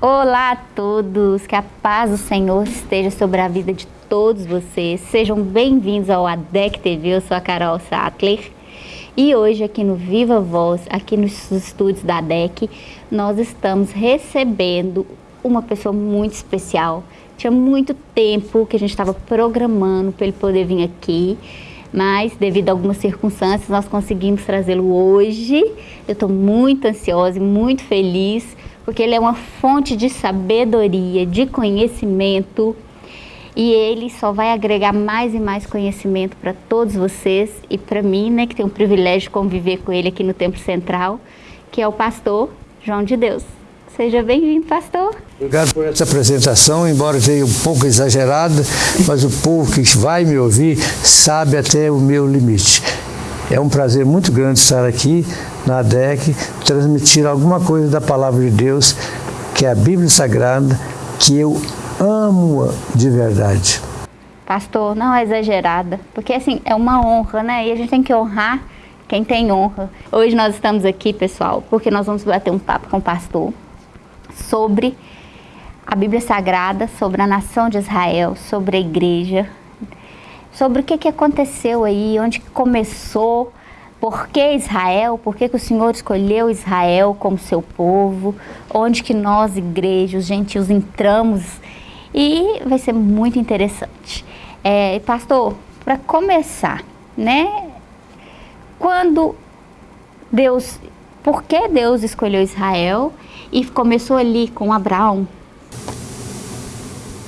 Olá a todos, que a paz do Senhor esteja sobre a vida de todos vocês. Sejam bem-vindos ao ADEC TV, eu sou a Carol Sattler. E hoje aqui no Viva Voz, aqui nos estúdios da ADEC, nós estamos recebendo uma pessoa muito especial. Tinha muito tempo que a gente estava programando para ele poder vir aqui, mas devido a algumas circunstâncias nós conseguimos trazê-lo hoje. Eu estou muito ansiosa e muito feliz porque ele é uma fonte de sabedoria, de conhecimento e ele só vai agregar mais e mais conhecimento para todos vocês e para mim, né, que tenho o privilégio de conviver com ele aqui no Templo Central, que é o pastor João de Deus. Seja bem-vindo, pastor. Obrigado por essa apresentação, embora tenha um pouco exagerada, mas o povo que vai me ouvir sabe até o meu limite. É um prazer muito grande estar aqui na DEC, transmitir alguma coisa da Palavra de Deus, que é a Bíblia Sagrada, que eu amo de verdade. Pastor, não é exagerada, porque assim, é uma honra, né? E a gente tem que honrar quem tem honra. Hoje nós estamos aqui, pessoal, porque nós vamos bater um papo com o pastor sobre a Bíblia Sagrada, sobre a nação de Israel, sobre a igreja, sobre o que, que aconteceu aí, onde começou, por que Israel, por que, que o Senhor escolheu Israel como seu povo, onde que nós, igrejas, gentios, entramos e vai ser muito interessante. É, pastor, para começar, né, quando Deus, por que Deus escolheu Israel e começou ali com Abraão?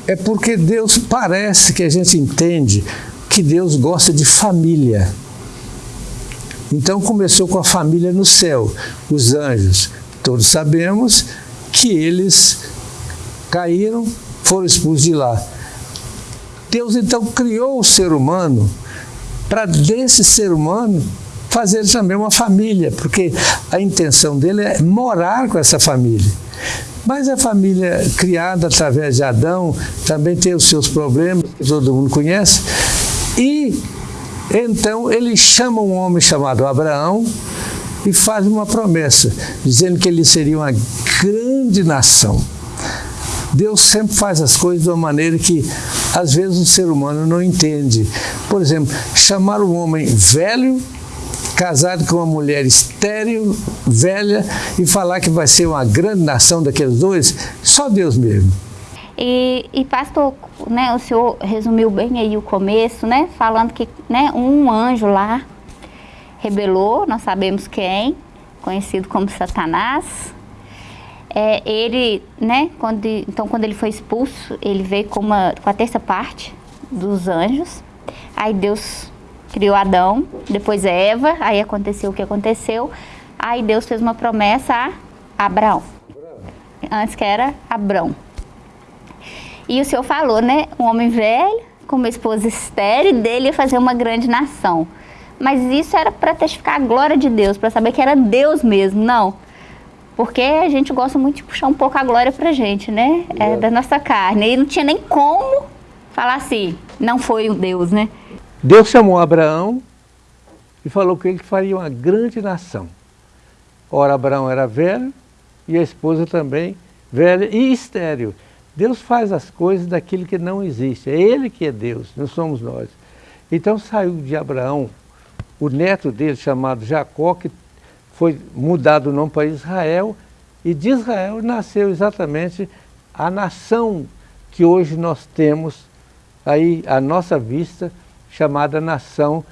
É porque Deus parece que a gente entende que Deus gosta de família. Então começou com a família no céu, os anjos. Todos sabemos que eles caíram, foram expulsos de lá. Deus então criou o ser humano para desse ser humano fazer também uma família, porque a intenção dele é morar com essa família. Mas a família criada através de Adão também tem os seus problemas, que todo mundo conhece, e então ele chama um homem chamado Abraão e faz uma promessa, dizendo que ele seria uma grande nação. Deus sempre faz as coisas de uma maneira que às vezes o ser humano não entende. Por exemplo, chamar um homem velho, casado com uma mulher estéril, velha, e falar que vai ser uma grande nação daqueles dois, só Deus mesmo. E, e, pastor, né, o senhor resumiu bem aí o começo, né, falando que né, um anjo lá rebelou, nós sabemos quem, conhecido como Satanás. É, ele, né, quando, então quando ele foi expulso, ele veio com, uma, com a terça parte dos anjos. Aí Deus criou Adão, depois Eva, aí aconteceu o que aconteceu. Aí Deus fez uma promessa a Abraão. Antes que era Abrão. E o senhor falou, né? Um homem velho, com uma esposa estéril, dele ia fazer uma grande nação. Mas isso era para testificar a glória de Deus, para saber que era Deus mesmo, não. Porque a gente gosta muito de puxar um pouco a glória pra gente, né? É, da nossa carne. E não tinha nem como falar assim, não foi o Deus, né? Deus chamou Abraão e falou que ele faria uma grande nação. Ora, Abraão era velho e a esposa também velha e estéril. Deus faz as coisas daquilo que não existe. É Ele que é Deus, não somos nós. Então saiu de Abraão, o neto dele chamado Jacó, que foi mudado o nome para Israel, e de Israel nasceu exatamente a nação que hoje nós temos aí à nossa vista, chamada nação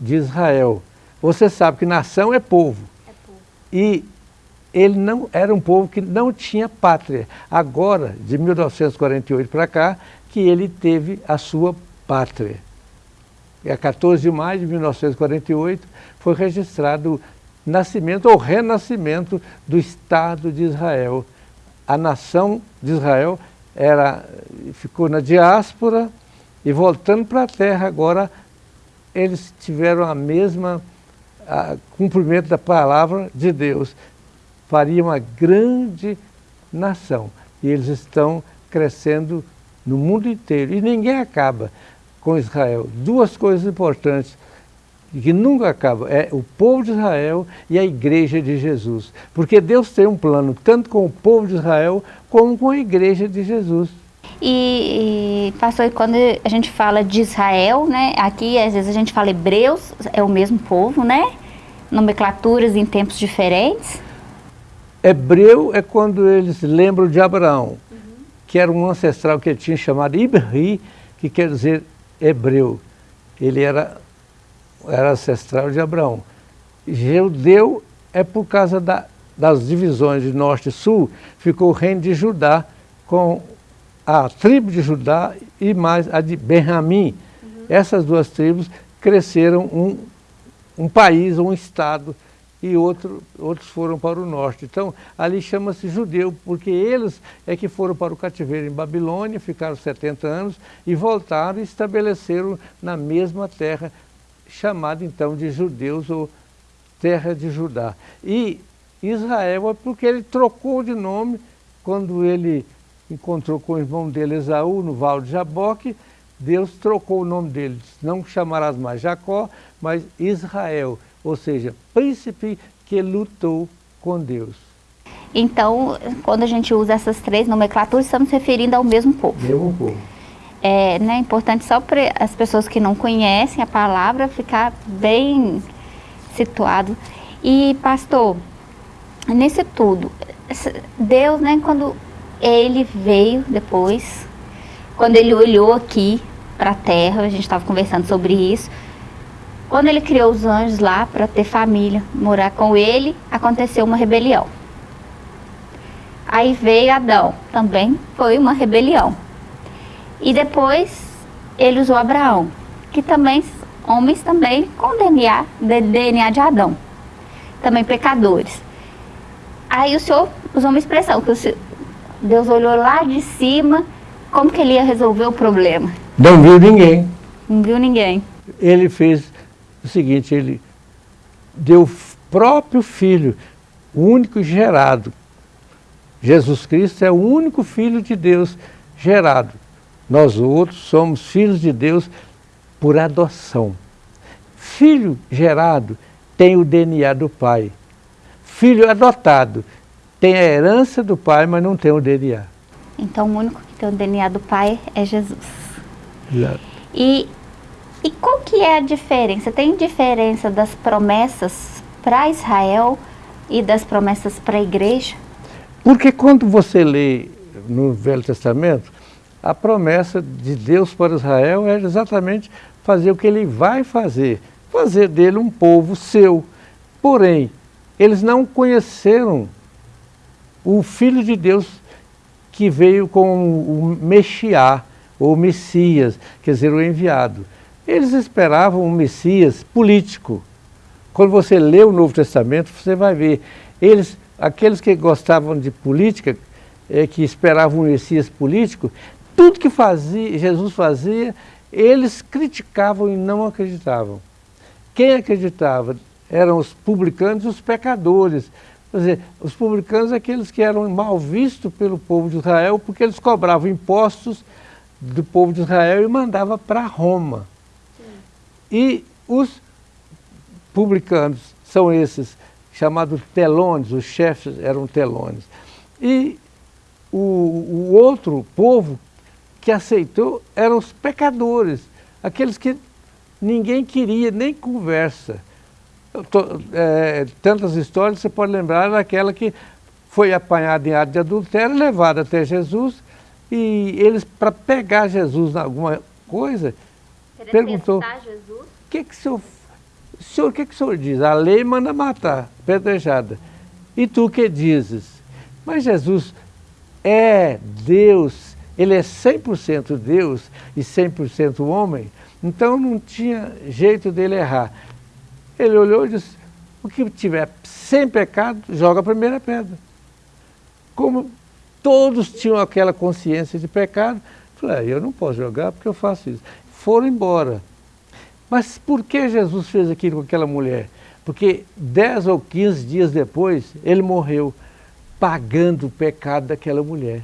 de Israel. Você sabe que nação é povo. É povo. E ele não era um povo que não tinha pátria. Agora, de 1948 para cá, que ele teve a sua pátria. E a 14 de maio de 1948 foi registrado o nascimento ou renascimento do Estado de Israel. A nação de Israel era, ficou na diáspora e voltando para a terra agora eles tiveram a mesma a, cumprimento da palavra de Deus faria uma grande nação. E eles estão crescendo no mundo inteiro. E ninguém acaba com Israel. Duas coisas importantes que nunca acaba, é o povo de Israel e a igreja de Jesus. Porque Deus tem um plano tanto com o povo de Israel como com a igreja de Jesus. E, e pastor, quando a gente fala de Israel, né, aqui às vezes a gente fala hebreus, é o mesmo povo, né? Nomenclaturas em tempos diferentes. Hebreu é quando eles lembram de Abraão, uhum. que era um ancestral que ele tinha chamado Ibri, que quer dizer hebreu. Ele era, era ancestral de Abraão. Judeu é por causa da, das divisões de norte e sul, ficou o reino de Judá com a tribo de Judá e mais a de Benjamim. Uhum. Essas duas tribos cresceram um, um país, um estado, e outro, outros foram para o norte. Então, ali chama-se judeu, porque eles é que foram para o cativeiro em Babilônia, ficaram 70 anos e voltaram e estabeleceram na mesma terra, chamada então de judeus ou terra de Judá. E Israel é porque ele trocou de nome quando ele encontrou com o irmão dele Esaú no Val de Jaboque, Deus trocou o nome dele, não chamarás mais Jacó, mas Israel, ou seja, príncipe que lutou com Deus. Então, quando a gente usa essas três nomenclaturas, estamos referindo ao mesmo povo. Mesmo povo. É né, importante só para as pessoas que não conhecem a palavra ficar bem situado. E, pastor, nesse tudo, Deus, né, quando ele veio depois, quando ele olhou aqui para a terra, a gente estava conversando sobre isso, quando ele criou os anjos lá para ter família, morar com ele, aconteceu uma rebelião. Aí veio Adão, também foi uma rebelião. E depois ele usou Abraão, que também, homens também com DNA, DNA de Adão, também pecadores. Aí o senhor usou uma expressão, que senhor, Deus olhou lá de cima, como que ele ia resolver o problema? Não viu ninguém. Não viu ninguém. Ele fez o seguinte, ele deu o próprio Filho, o único gerado. Jesus Cristo é o único Filho de Deus gerado. Nós outros somos filhos de Deus por adoção. Filho gerado tem o DNA do Pai. Filho adotado tem a herança do pai, mas não tem o DNA. Então o único que tem o DNA do pai é Jesus. Exato. E, e qual que é a diferença? Tem diferença das promessas para Israel e das promessas para a igreja? Porque quando você lê no Velho Testamento, a promessa de Deus para Israel é exatamente fazer o que ele vai fazer, fazer dele um povo seu. Porém, eles não conheceram o Filho de Deus que veio com o Mexiá, ou Messias, quer dizer, o enviado. Eles esperavam um Messias político. Quando você lê o Novo Testamento, você vai ver, eles, aqueles que gostavam de política, é, que esperavam um Messias político, tudo que fazia, Jesus fazia, eles criticavam e não acreditavam. Quem acreditava eram os publicanos e os pecadores, Quer dizer, os publicanos é aqueles que eram mal vistos pelo povo de Israel porque eles cobravam impostos do povo de Israel e mandava para Roma. E os publicanos são esses chamados telones, os chefes eram telones. E o, o outro povo que aceitou eram os pecadores, aqueles que ninguém queria nem conversa tô, é, tantas histórias, você pode lembrar daquela que foi apanhada em ato de adultério, levada até Jesus, e eles, para pegar Jesus em alguma coisa, perguntou, o que que o senhor, senhor, que que o senhor diz? A lei manda matar, pedrejada. E tu que dizes? Mas Jesus é Deus, ele é 100% Deus e 100% homem, então não tinha jeito dele errar. Ele olhou e disse, o que tiver sem pecado, joga a primeira pedra. Como todos tinham aquela consciência de pecado, falei, ah, eu não posso jogar porque eu faço isso. Foram embora. Mas por que Jesus fez aquilo com aquela mulher? Porque 10 ou 15 dias depois, ele morreu pagando o pecado daquela mulher.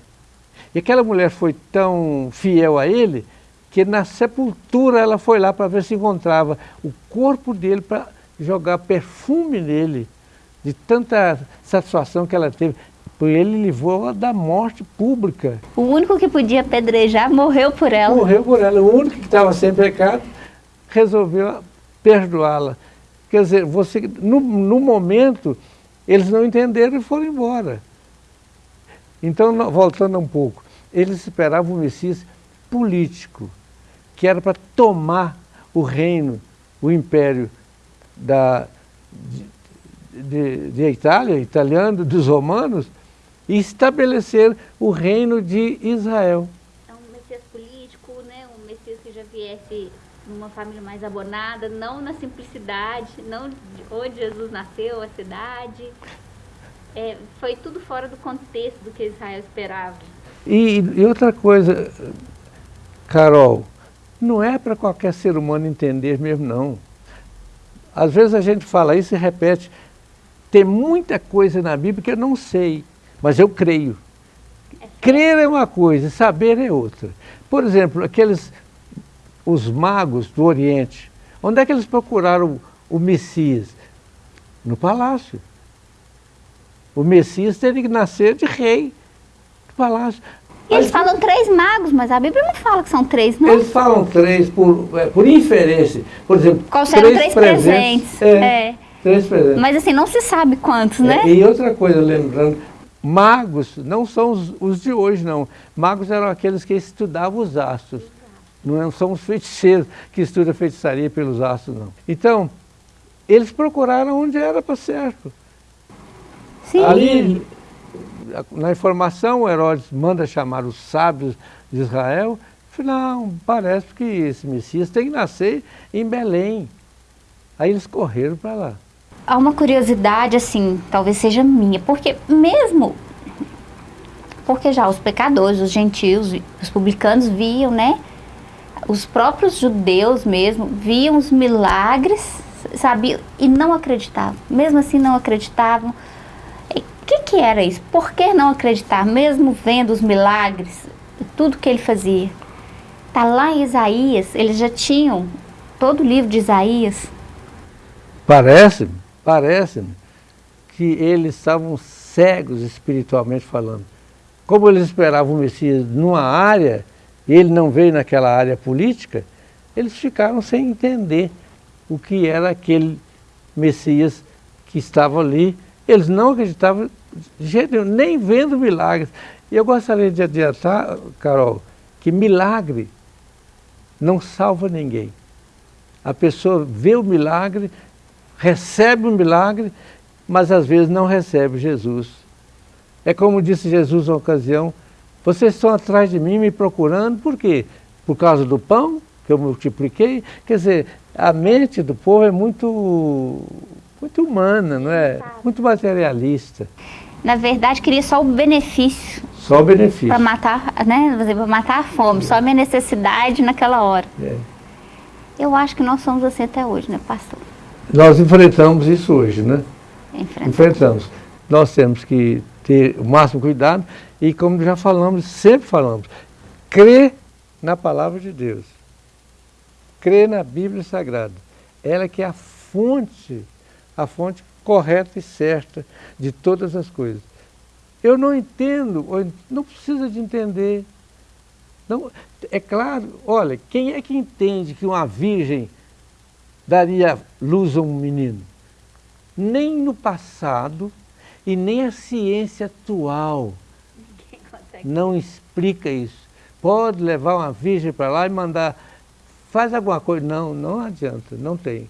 E aquela mulher foi tão fiel a ele que na sepultura ela foi lá para ver se encontrava o corpo dele para jogar perfume nele, de tanta satisfação que ela teve. Ele livrou da morte pública. O único que podia apedrejar morreu por ela. Morreu por ela. O único que estava sem pecado resolveu perdoá-la. Quer dizer, você, no, no momento, eles não entenderam e foram embora. Então, voltando um pouco, eles esperavam um Messias político, que era para tomar o reino, o império da, de, de, de Itália, italiano, dos romanos, e estabelecer o reino de Israel. É um Messias político, né? um Messias que já viesse numa família mais abonada, não na simplicidade, não onde Jesus nasceu, a cidade, é, foi tudo fora do contexto do que Israel esperava. E, e outra coisa, Carol, não é para qualquer ser humano entender mesmo, não. Às vezes a gente fala isso e repete. Tem muita coisa na Bíblia que eu não sei, mas eu creio. É Crer é uma coisa, saber é outra. Por exemplo, aqueles, os magos do Oriente, onde é que eles procuraram o, o Messias? No palácio. O Messias teve que nascer de rei do palácio. E eles falam três magos, mas a Bíblia não fala que são três, não? Eles falam três por, é, por inferência. Por exemplo, Qual três, três presentes. presentes. É, é. Três presentes. Mas assim, não se sabe quantos, é, né? E outra coisa, lembrando, magos não são os, os, de hoje, não. Magos eram aqueles que estudavam os astros. Não são os feiticeiros que estudam feitiçaria pelos astros, não. Então, eles procuraram onde era para certo. Sim. Ali, na informação, Herodes manda chamar os sábios de Israel. Não, parece que esse Messias tem que nascer em Belém. Aí eles correram para lá. Há uma curiosidade, assim, talvez seja minha, porque mesmo porque já os pecadores, os gentios, os publicanos viam, né? Os próprios judeus mesmo viam os milagres, sabiam, e não acreditavam. Mesmo assim não acreditavam que, que era isso? Por que não acreditar, mesmo vendo os milagres, tudo que ele fazia? Está lá em Isaías, eles já tinham todo o livro de Isaías. Parece-me, parece-me que eles estavam cegos espiritualmente falando. Como eles esperavam o Messias numa área, e ele não veio naquela área política, eles ficaram sem entender o que era aquele Messias que estava ali. Eles não acreditavam jeito nem vendo milagres. E eu gostaria de adiantar, Carol, que milagre não salva ninguém. A pessoa vê o milagre, recebe o milagre, mas às vezes não recebe Jesus. É como disse Jesus na ocasião, vocês estão atrás de mim me procurando, por quê? Por causa do pão que eu multipliquei? Quer dizer, a mente do povo é muito, muito humana, não é? Muito materialista na verdade, queria só o benefício. Só o benefício. Para matar, né, para matar a fome, é. só a minha necessidade naquela hora. É. Eu acho que nós somos assim até hoje, né, pastor? Nós enfrentamos isso hoje, né? Enfrentamos. enfrentamos. Nós temos que ter o máximo cuidado e, como já falamos, sempre falamos, crer na palavra de Deus. Crer na Bíblia Sagrada. Ela que é a fonte, a fonte correta e certa de todas as coisas. Eu não entendo, não precisa de entender. Não, é claro, olha, quem é que entende que uma virgem daria luz a um menino? Nem no passado e nem a ciência atual não explica isso. Pode levar uma virgem para lá e mandar, faz alguma coisa. Não, não adianta, não tem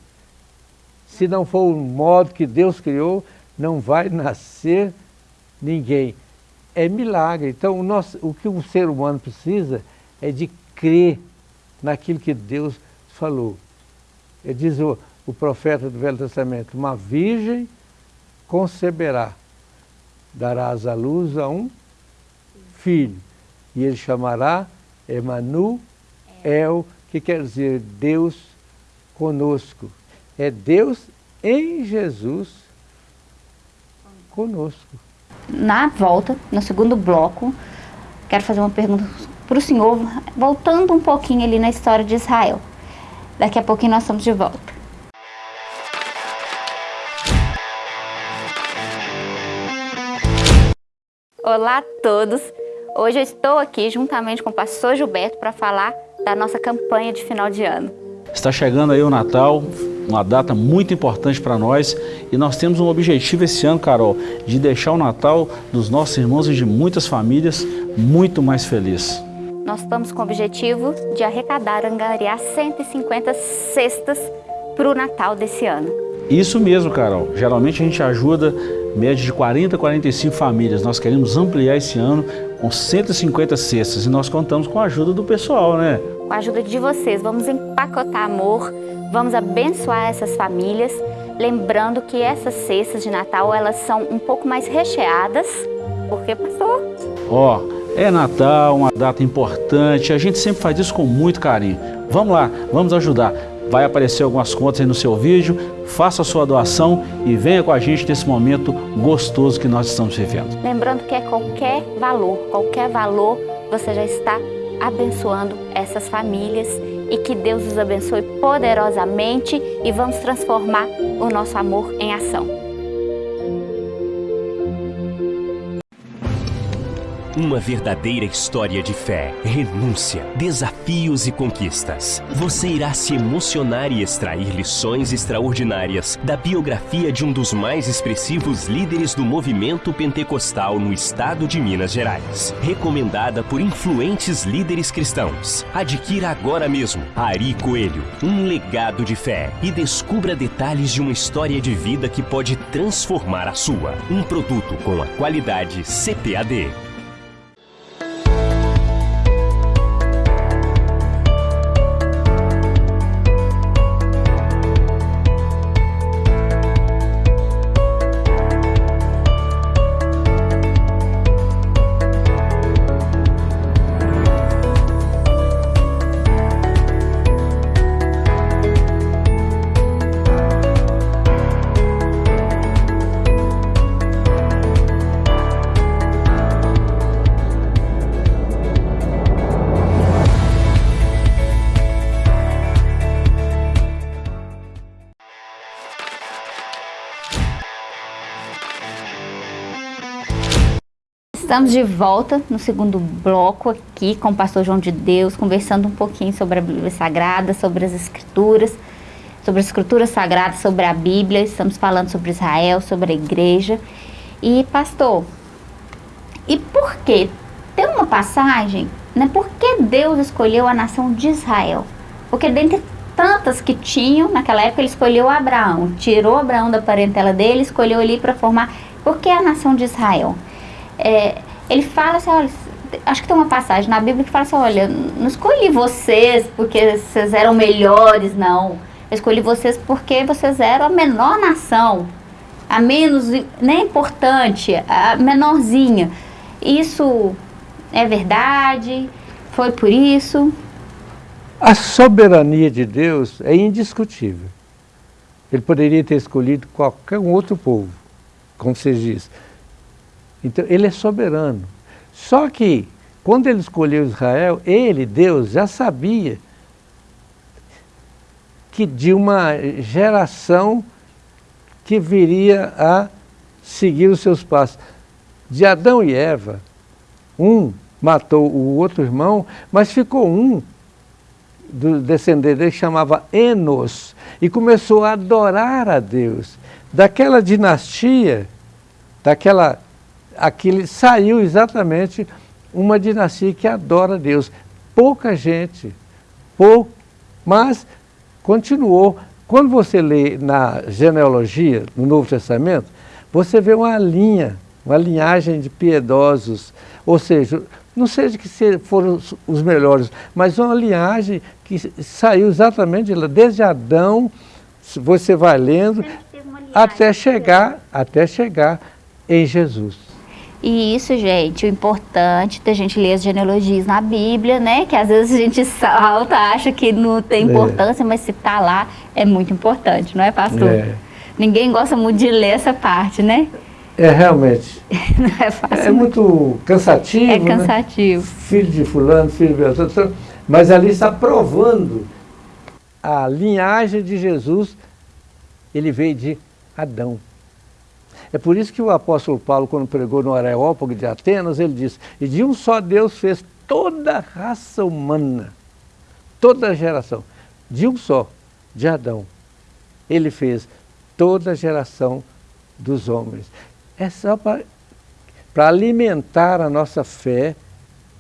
se não for o modo que Deus criou, não vai nascer ninguém. É milagre. Então, o, nosso, o que o ser humano precisa é de crer naquilo que Deus falou. Diz o, o profeta do Velho Testamento, uma virgem conceberá, darás à luz a um filho, e ele chamará Emanuel, que quer dizer Deus conosco é Deus em Jesus conosco. Na volta, no segundo bloco, quero fazer uma pergunta para o Senhor, voltando um pouquinho ali na história de Israel. Daqui a pouquinho nós estamos de volta. Olá a todos! Hoje eu estou aqui juntamente com o pastor Gilberto para falar da nossa campanha de final de ano. Está chegando aí o Natal, uma data muito importante para nós e nós temos um objetivo esse ano, Carol, de deixar o Natal dos nossos irmãos e de muitas famílias muito mais feliz. Nós estamos com o objetivo de arrecadar, angariar 150 cestas para o Natal desse ano. Isso mesmo, Carol. Geralmente a gente ajuda média de 40 a 45 famílias. Nós queremos ampliar esse ano com 150 cestas e nós contamos com a ajuda do pessoal, né? Com a ajuda de vocês, vamos empacotar amor, vamos abençoar essas famílias, lembrando que essas cestas de Natal, elas são um pouco mais recheadas, porque pastor? Ó, oh, é Natal, uma data importante, a gente sempre faz isso com muito carinho. Vamos lá, vamos ajudar. Vai aparecer algumas contas aí no seu vídeo, faça a sua doação e venha com a gente nesse momento gostoso que nós estamos vivendo. Lembrando que é qualquer valor, qualquer valor, você já está abençoando essas famílias e que Deus os abençoe poderosamente e vamos transformar o nosso amor em ação. Uma verdadeira história de fé, renúncia, desafios e conquistas. Você irá se emocionar e extrair lições extraordinárias da biografia de um dos mais expressivos líderes do movimento pentecostal no estado de Minas Gerais. Recomendada por influentes líderes cristãos. Adquira agora mesmo Ari Coelho, um legado de fé e descubra detalhes de uma história de vida que pode transformar a sua. Um produto com a qualidade CPAD. Estamos de volta no segundo bloco aqui com o pastor João de Deus, conversando um pouquinho sobre a Bíblia Sagrada, sobre as Escrituras, sobre as Escrituras Sagradas, sobre a Bíblia, estamos falando sobre Israel, sobre a igreja. E pastor, e por que? Tem uma passagem, né? Por que Deus escolheu a nação de Israel? Porque dentre tantas que tinham, naquela época ele escolheu Abraão, tirou Abraão da parentela dele, escolheu ali para formar. Por que a nação de Israel? É, ele fala assim, olha, acho que tem uma passagem na Bíblia que fala assim, olha, não escolhi vocês porque vocês eram melhores, não. Eu escolhi vocês porque vocês eram a menor nação, a menos, nem importante, a menorzinha. Isso é verdade? Foi por isso? A soberania de Deus é indiscutível. Ele poderia ter escolhido qualquer outro povo, como você diz. Então, ele é soberano. Só que, quando ele escolheu Israel, ele, Deus, já sabia que de uma geração que viria a seguir os seus passos. De Adão e Eva, um matou o outro irmão, mas ficou um do descendente dele que chamava Enos, e começou a adorar a Deus. Daquela dinastia, daquela aquele saiu exatamente uma dinastia que adora Deus. Pouca gente, pouco, mas continuou. Quando você lê na genealogia, no Novo Testamento, você vê uma linha, uma linhagem de piedosos, ou seja, não seja que foram os melhores, mas uma linhagem que saiu exatamente de lá, desde Adão, você vai lendo, até chegar, até chegar em Jesus. E isso, gente, o importante da gente ler as genealogias na Bíblia, né? Que às vezes a gente salta, acha que não tem é. importância, é. mas se tá lá, é muito importante, não é, pastor? É. Ninguém gosta muito de ler essa parte, né? É, realmente. Não é fácil. É muito cansativo, É né? cansativo. Filho de fulano, filho de outro. Mas ali está provando a linhagem de Jesus. Ele veio de Adão. É por isso que o apóstolo Paulo, quando pregou no Areópago de Atenas, ele disse, e de um só Deus fez toda a raça humana, toda a geração, de um só, de Adão. Ele fez toda a geração dos homens. É só para alimentar a nossa fé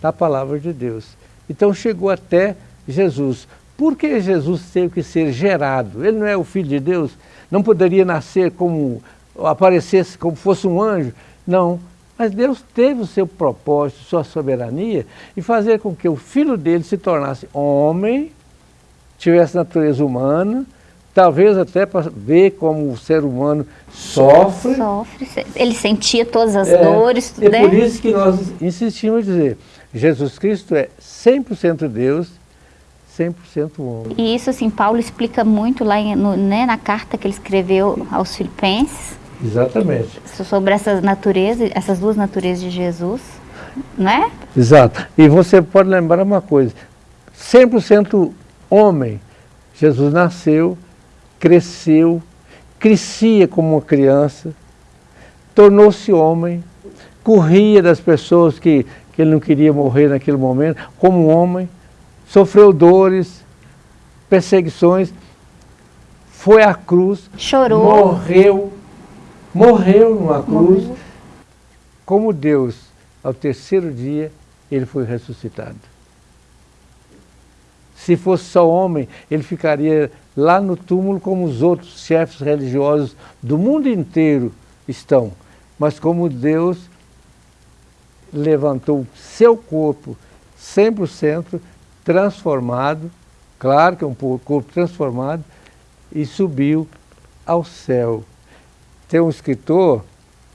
na palavra de Deus. Então chegou até Jesus. Por que Jesus teve que ser gerado? Ele não é o Filho de Deus? Não poderia nascer como, aparecesse como fosse um anjo? Não. Mas Deus teve o seu propósito, sua soberania, e fazer com que o Filho dele se tornasse homem, tivesse natureza humana, talvez até para ver como o ser humano sofre. Sofre. Ele sentia todas as É, dores, É né? por isso que nós insistimos em dizer, Jesus Cristo é 100% Deus, 100% homem. E isso, assim, Paulo explica muito lá em- no- né, na carta que ele escreveu aos filipenses, Exatamente. sobre essas naturezas, essas duas naturezas de Jesus, né? Exato. E você pode lembrar uma coisa, 100% homem, Jesus nasceu, cresceu, crescia como uma criança, tornou-se homem, corria das pessoas que, que ele não queria morrer naquele momento, como um homem, sofreu dores, perseguições, foi à cruz, Chorou. morreu, morreu numa cruz, Morreu. como Deus, ao terceiro dia, ele foi ressuscitado. Se fosse só homem, ele ficaria lá no túmulo como os outros chefes religiosos do mundo inteiro estão. Mas como Deus levantou seu corpo 100% transformado, claro que é um corpo transformado, e subiu ao céu. Tem um escritor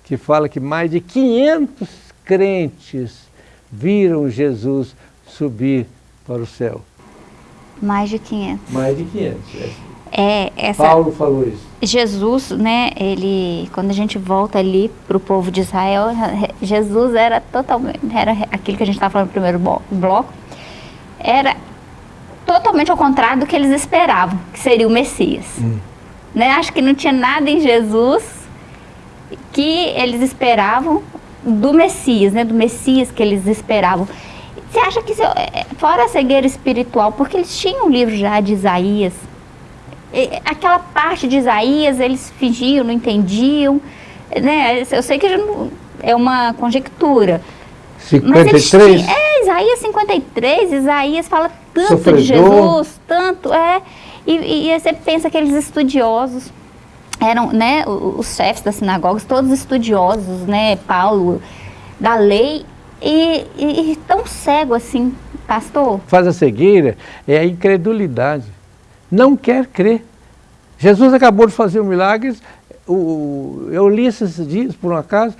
que fala que mais de 500 crentes viram Jesus subir para o céu. Mais de 500. Mais de 500. É, essa, Paulo falou isso. Jesus, né, ele, quando a gente volta ali para o povo de Israel, Jesus era totalmente, era aquilo que a gente estava falando no primeiro blo- bloco, era totalmente ao contrário do que eles esperavam, que seria o Messias. Né? Acho que não tinha nada em Jesus que eles esperavam do Messias, né, do Messias que eles esperavam. Você acha que, eu- é, fora a cegueira espiritual, porque eles tinham um livro já de Isaías, e aquela parte de Isaías eles fingiam, não entendiam, né? Eu sei que não- é uma conjectura. Mas eles 53? é, Isaías 53, Isaías fala tanto Sofredor. de Jesus, tanto, é. E, e você pensa que aqueles estudiosos eram, né, os chefes das sinagogas, todos estudiosos, né, Paulo, da lei, e, e, e tão cego assim, pastor. Faz a cegueira é a incredulidade. Não quer crer. Jesus acabou de fazer um milagre. O, eu li esses dias, por um acaso,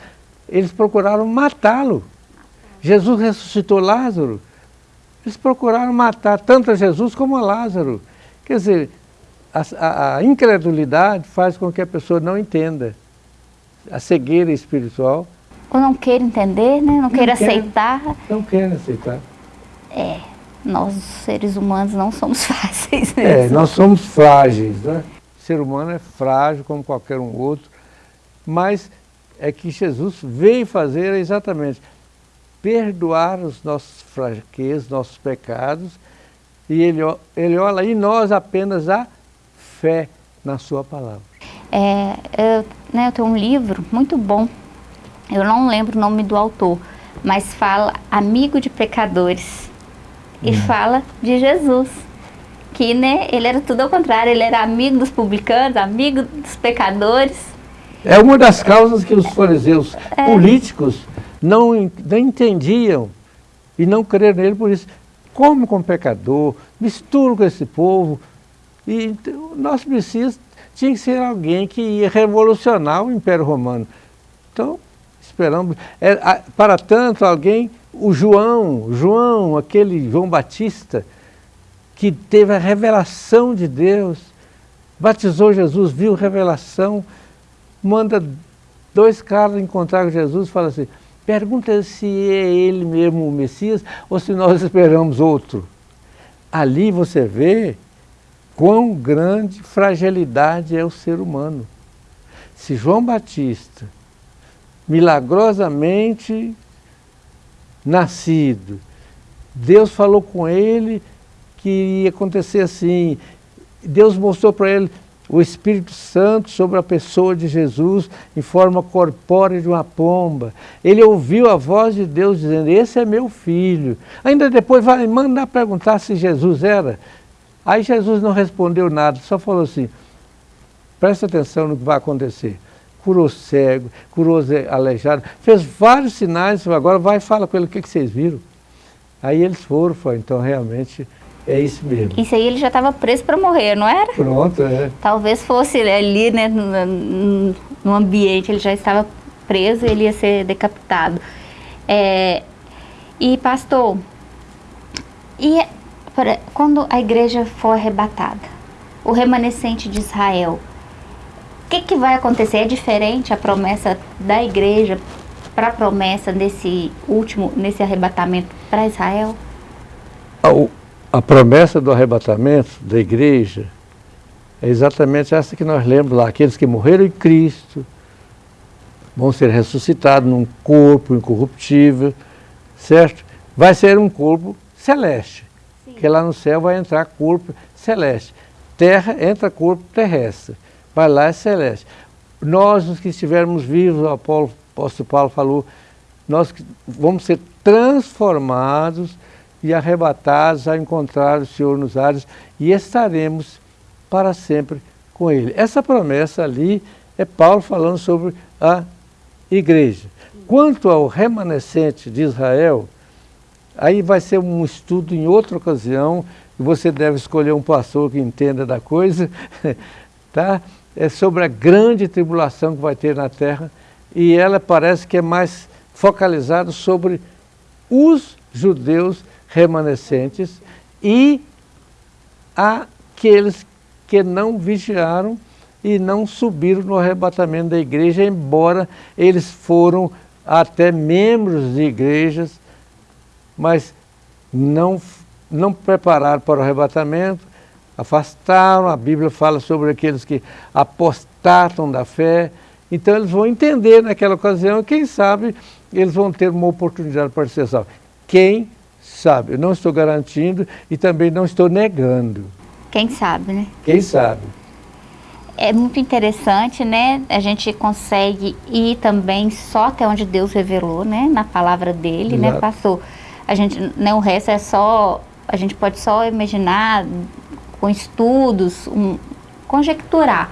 eles procuraram matá-lo. Jesus ressuscitou Lázaro. Eles procuraram matar tanto a Jesus como a Lázaro. Quer dizer, a, a- a incredulidade faz com que a pessoa não entenda. A cegueira espiritual Ou não queira entender, né, não queira quer. aceitar. não quer aceitar. É, nós seres humanos não somos fáceis É, mesmo. nós somos frágeis, né? O ser humano é frágil como qualquer um outro, mas é que Jesus veio fazer exatamente perdoar os nossos fraquezas, nossos pecados, e ele, ele olha em nós apenas a fé na sua palavra. É, eu, né, eu tenho um livro muito bom, eu não lembro o nome do autor, mas fala Amigo de Pecadores. E fala de Jesus. Que né, ele era tudo ao contrário, ele era amigo dos publicanos, amigo dos pecadores. É uma das causas que os fariseus políticos não, não entendiam e não creram nele por isso. Come com pecador, mistura com esse povo. E o nosso Messias tinha que ser alguém que ia revolucionar o Império Romano. Então, esperamos. é, para tanto, alguém, o João, João, aquele João Batista, que teve a revelação de Deus, batizou Jesus, viu revelação, manda dois caras encontraram Jesus e falaram assim, pergunta se é ele mesmo o Messias ou se nós esperamos outro. Ali você vê quão grande fragilidade é o ser humano. Se João Batista, milagrosamente nascido, Deus falou com ele que ia acontecer assim, Deus mostrou para ele o Espírito Santo sobre a pessoa de Jesus em forma corpórea de uma pomba. Ele ouviu a voz de Deus dizendo, esse é meu filho. Ainda depois vai mandar perguntar se Jesus era. Aí Jesus não respondeu nada, só falou assim, presta atenção no que vai acontecer. Curou cego, curou aleijado, fez vários sinais, agora vai e fala com ele o que, que vocês viram. Aí eles foram, foi, então realmente é isso mesmo. Isso aí ele já estava preso para morrer, não era? Pronto, é. Talvez fosse ali, né, no, no ambiente, ele já estava preso e ele ia ser decapitado. É, e pastor, e quando a igreja for arrebatada, o remanescente de Israel, o que, que vai acontecer? É diferente a promessa da igreja para a promessa nesse último, nesse arrebatamento para Israel? A, a promessa do arrebatamento da igreja é exatamente essa que nós lemos lá. Aqueles que morreram em Cristo vão ser ressuscitados num corpo incorruptível, certo? Vai ser um corpo celeste que lá no céu vai entrar corpo celeste. Terra entra corpo terrestre, vai lá é celeste. Nós, os que estivermos vivos, o apóstolo Paulo falou, nós vamos ser transformados e arrebatados a encontrar o Senhor nos ares e estaremos para sempre com Ele. Essa promessa ali é Paulo falando sobre a igreja. Quanto ao remanescente de Israel, Aí vai ser um estudo em outra ocasião, você deve escolher um pastor que entenda da coisa, tá? É sobre a grande tribulação que vai ter na terra, e ela parece que é mais focalizada sobre os judeus remanescentes e aqueles que não vigiaram e não subiram no arrebatamento da igreja, embora eles foram até membros de igrejas mas não, não prepararam para o arrebatamento, afastaram, a Bíblia fala sobre aqueles que apostatam da fé, então eles vão entender naquela ocasião, quem sabe eles vão ter uma oportunidade para ser salvos. Quem sabe? Eu não estou garantindo e também não estou negando. Quem sabe, né? Quem sabe. É muito interessante, né? A gente consegue ir também só até onde Deus revelou, né? Na palavra dele, né? Exato. né? Passou a gente, né, o resto é só, a gente pode só imaginar com estudos, um, conjecturar.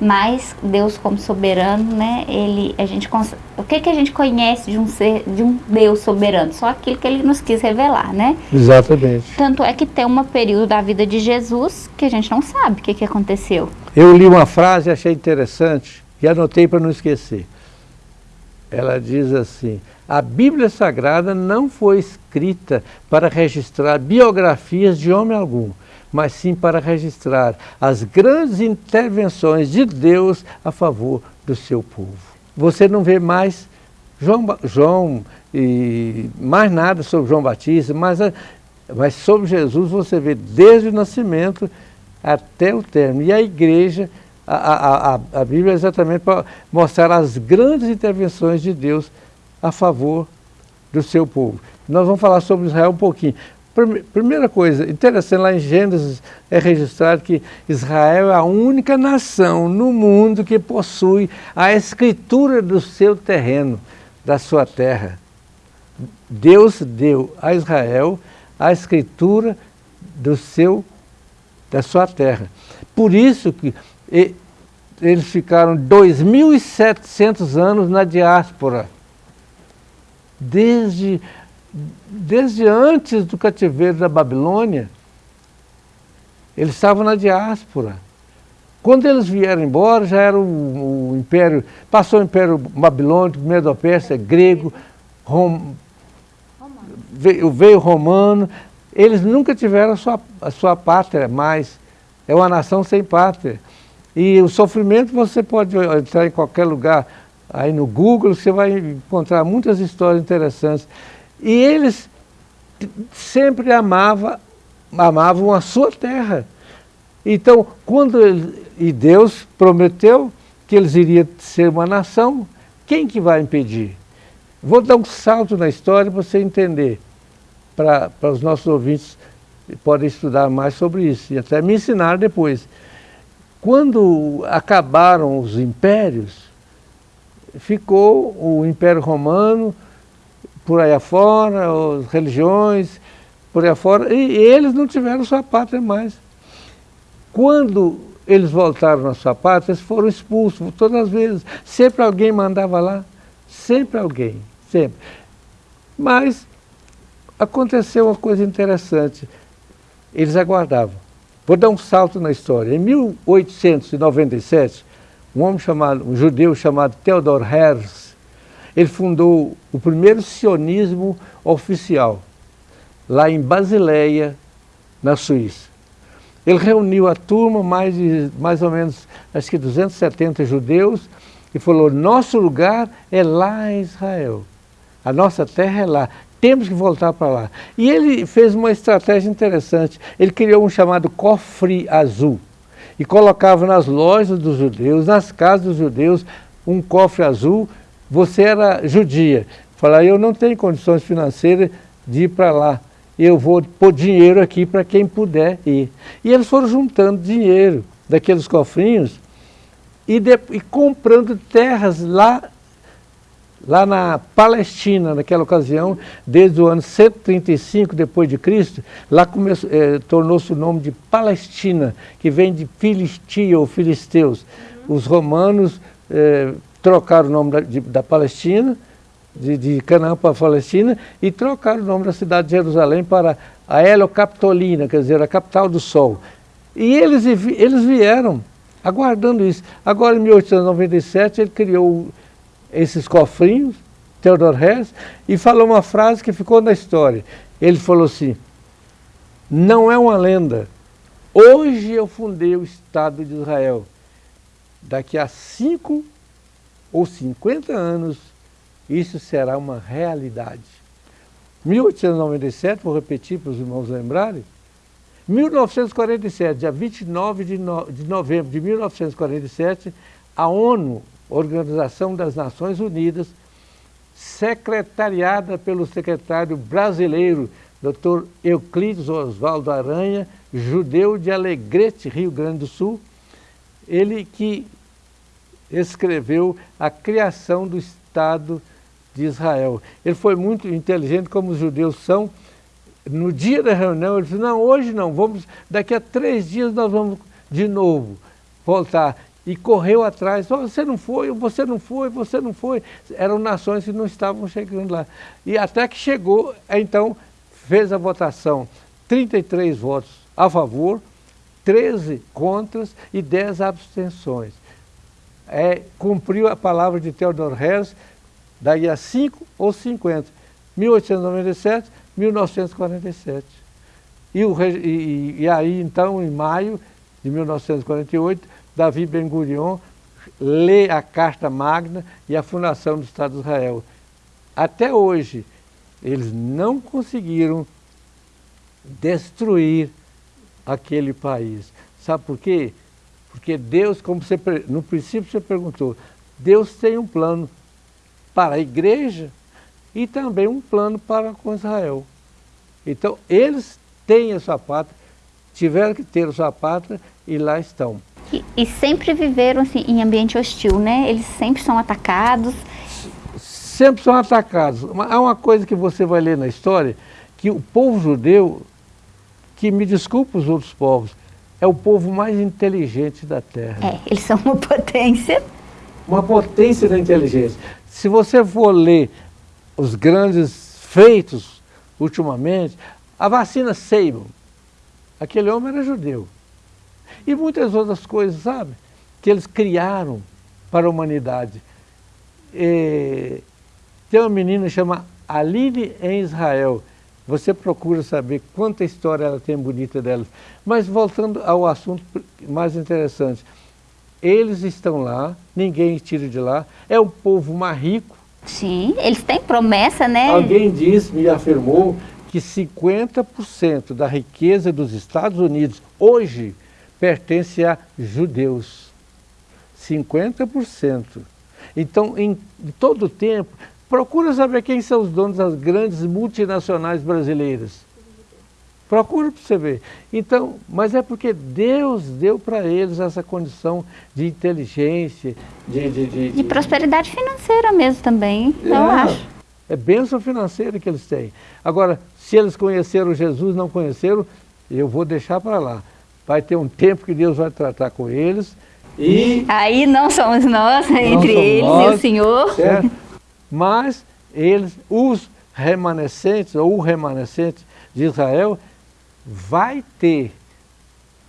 Mas Deus como soberano, né, ele, a gente, o que que a gente conhece de um ser, de um Deus soberano? Só aquilo que ele nos quis revelar, né? Exatamente. Tanto é que tem um período da vida de Jesus que a gente não sabe o que que aconteceu. Eu li uma frase e achei interessante e anotei para não esquecer. Ela diz assim, a Bíblia Sagrada não foi escrita para registrar biografias de homem algum, mas sim para registrar as grandes intervenções de Deus a favor do seu povo. Você não vê mais João, João e mais nada sobre João Batista, mas, mas sobre Jesus você vê desde o nascimento até o término. E a igreja, a, a, a, a Bíblia é exatamente para mostrar as grandes intervenções de Deus a favor do seu povo. Nós vamos falar sobre Israel um pouquinho. Primeira coisa, interessante, lá em Gênesis é registrado que Israel é a única nação no mundo que possui a escritura do seu terreno, da sua terra. Deus deu a Israel a escritura do seu, da sua terra. Por isso que eles ficaram 2.700 anos na diáspora desde, desde antes do cativeiro da Babilônia, eles estavam na diáspora. Quando eles vieram embora, já era o, o império, passou o império babilônico, medo-pérsia, grego, rom, veio, veio romano, eles nunca tiveram a sua, a sua pátria mais, é uma nação sem pátria. E o sofrimento você pode entrar em qualquer lugar Aí no Google você vai encontrar muitas histórias interessantes. E eles sempre amava, amavam a sua terra. Então, quando ele, e Deus prometeu que eles iriam ser uma nação, quem que vai impedir? Vou dar um salto na história para você entender, para os nossos ouvintes podem estudar mais sobre isso e até me ensinar depois. Quando acabaram os impérios, ficou o Império Romano por aí afora, as religiões por aí afora, e eles não tiveram sua pátria mais. Quando eles voltaram à sua pátria, eles foram expulsos todas as vezes. Sempre alguém mandava lá, sempre alguém, sempre. Mas aconteceu uma coisa interessante, eles aguardavam. Vou dar um salto na história. Em 1897, um homem chamado, um judeu chamado Theodor Herzl, ele fundou o primeiro sionismo oficial, lá em Basileia, na Suíça. Ele reuniu a turma, mais, de, mais ou menos, acho que 270 judeus, e falou, nosso lugar é lá em Israel. A nossa terra é lá. Temos que voltar para lá. E ele fez uma estratégia interessante. Ele criou um chamado cofre azul. E colocava nas lojas dos judeus, nas casas dos judeus, um cofre azul. Você era judia. Falava, eu não tenho condições financeiras de ir para lá eu vou pôr dinheiro aqui para quem puder ir. E eles foram juntando dinheiro daqueles cofrinhos e, de, e comprando terras lá, lá na Palestina, naquela ocasião, desde o ano 135 depois de Cristo, lá é, tornou-se o nome de Palestina, que vem de Filistia ou Filisteus. Os romanos é, trocaram o nome da, de, da Palestina, de, de Canaã para a Palestina e trocaram o nome da cidade de Jerusalém para a Heliocapitolina, quer dizer, a capital do sol. E eles, eles vieram aguardando isso. Agora, em 1897, ele criou esses cofrinhos, Theodor Herzl, e falou uma frase que ficou na história. Ele falou assim, não é uma lenda, hoje eu fundei o Estado de Israel. Daqui a cinco ou cinquenta anos, isso será uma realidade. 1897, vou repetir para os irmãos lembrarem, 1947, dia 29 de, no, de novembro de 1947, a ONU, Organização das Nações Unidas, secretariada pelo secretário brasileiro, Dr. Euclides Oswaldo Aranha, judeu de Alegrete, Rio Grande do Sul, ele que escreveu a criação do Estado de Israel. Ele foi muito inteligente, como os judeus são. No dia da reunião, ele disse, não, hoje não, vamos, daqui a três dias nós vamos de novo voltar. E correu atrás, oh, você não foi, você não foi, você não foi. Eram nações que não estavam chegando lá. E até que chegou, então, fez a votação, 33 votos a favor, 13 contras e 10 abstenções. É, cumpriu a palavra de Theodor Herzl, daí a 5 ou 50. 1897, 1947. E, o, e, e aí, então, em maio de 1948, Davi Ben-Gurion lê a Carta Magna e a fundação do Estado de Israel. Até hoje, eles não conseguiram destruir aquele país. Sabe por quê? Porque Deus, como você, no princípio você perguntou, Deus tem um plano para a igreja e também um plano para com Israel. Então, eles têm a sua pátria, tiveram que ter a sua pátria e lá estão. E, e sempre viveram assim, em ambiente hostil, né? Eles sempre são atacados. Sempre são atacados. Há uma coisa que você vai ler na história, que o povo judeu, que me desculpa os outros povos, é o povo mais inteligente da Terra. É, eles são uma potência. Uma potência da inteligência. Se você for ler os grandes feitos ultimamente, a vacina Sable, aquele homem era judeu. E muitas outras coisas, sabe? Que eles criaram para a humanidade. E, tem uma menina chama Aline em Israel. Você procura saber quanta história ela tem bonita dela. Mas voltando ao assunto mais interessante. eles estão lá, ninguém tira de lá, é um povo mais rico. Sim, eles têm promessa, né? Alguém disse, me afirmou, que 50% da riqueza dos Estados Unidos hoje pertence a judeus. 50%. Então, em todo o tempo, procura saber quem são os donos das grandes multinacionais brasileiras. Procura para você ver. Então, mas é porque Deus deu para eles essa condição de inteligência, de... De, de, de prosperidade financeira mesmo também, é, eu acho. É bênção financeira que eles têm. Agora, se eles conheceram Jesus, não conheceram, eu vou deixar para lá. Vai ter um tempo que Deus vai tratar com eles. E aí não somos nós, não entre somos eles nós, e o Senhor. Certo? Mas eles, os remanescentes, ou o remanescente de Israel, vai ter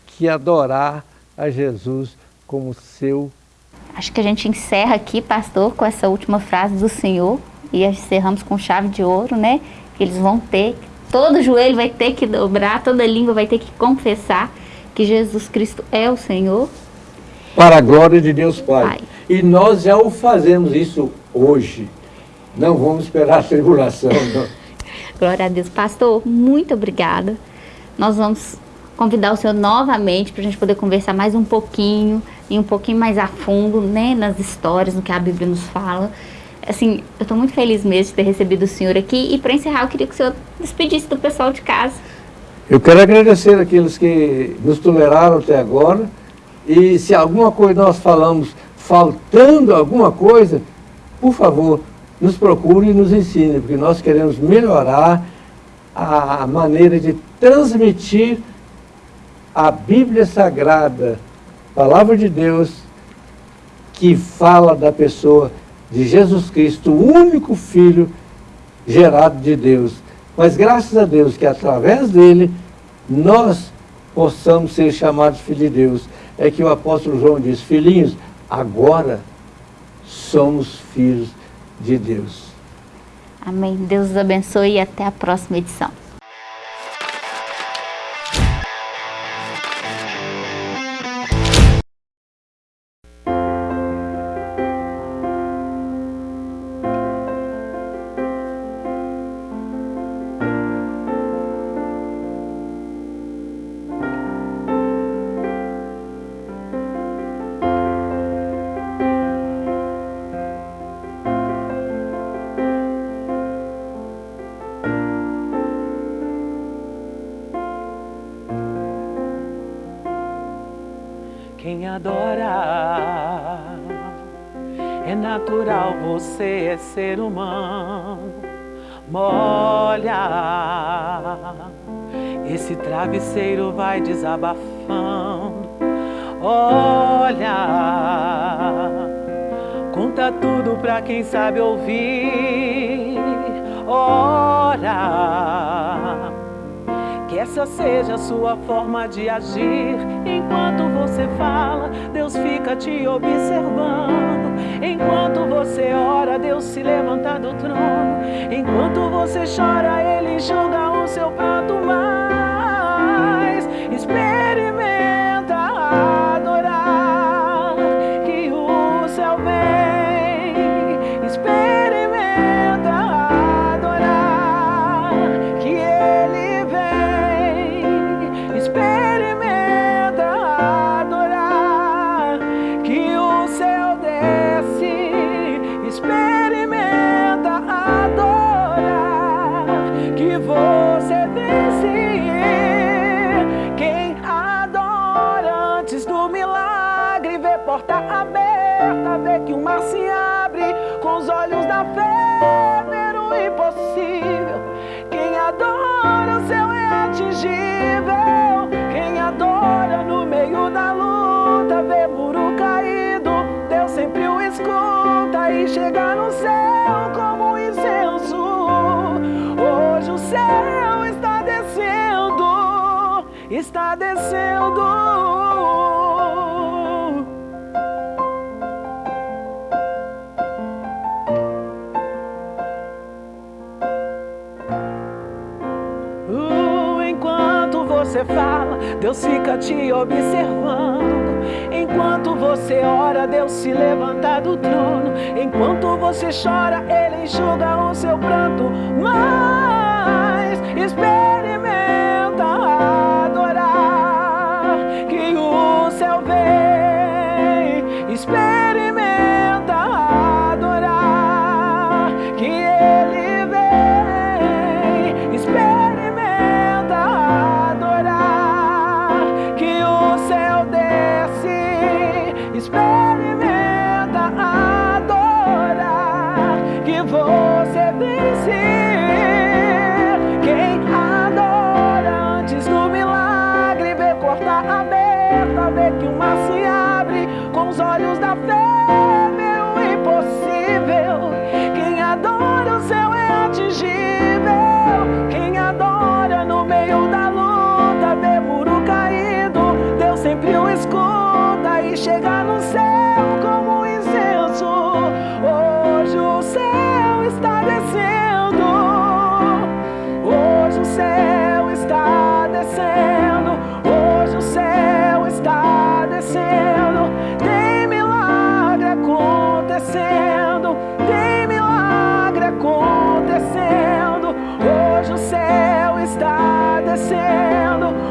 que adorar a Jesus como seu. Acho que a gente encerra aqui, pastor, com essa última frase do Senhor e encerramos com chave de ouro, né? Que eles vão ter todo joelho vai ter que dobrar, toda língua vai ter que confessar que Jesus Cristo é o Senhor. Para a glória de Deus Pai. Pai. E nós já o fazemos isso hoje. Não vamos esperar a tribulação. glória a Deus. Pastor, muito obrigada. Nós vamos convidar o senhor novamente para a gente poder conversar mais um pouquinho e um pouquinho mais a fundo né, nas histórias, no que a Bíblia nos fala assim, eu estou muito feliz mesmo de ter recebido o senhor aqui. E para encerrar, eu queria que o senhor despedisse do pessoal de casa. Eu quero agradecer aqueles que nos toleraram até agora. E se alguma coisa nós falamos faltando alguma coisa, por favor, nos procure e nos ensine, porque nós queremos melhorar a maneira de transmitir a Bíblia Sagrada, Palavra de Deus, que fala da pessoa de Jesus Cristo, o único Filho gerado de Deus. Mas graças a Deus que através dele nós possamos ser chamados filhos de Deus. É que o apóstolo João diz, filhinhos, agora somos filhos de Deus. Amém. Deus os abençoe e até a próxima edição. Ser humano. Molha, esse travesseiro vai desabafando. Olha, conta tudo pra quem sabe ouvir. Ora que essa seja a sua forma de agir. Enquanto você fala, Deus fica te observando. Enquanto você ora, Deus se levanta do trono. Enquanto você chora, Ele julga o seu prato mais. acontecendo. Uh, enquanto você fala, Deus fica te observando. Enquanto você ora, Deus se levanta do trono. Enquanto você chora, Ele enxuga o seu pranto. Mas espera. certa vê que o mar se abre com os olhos da fé. acontecendo.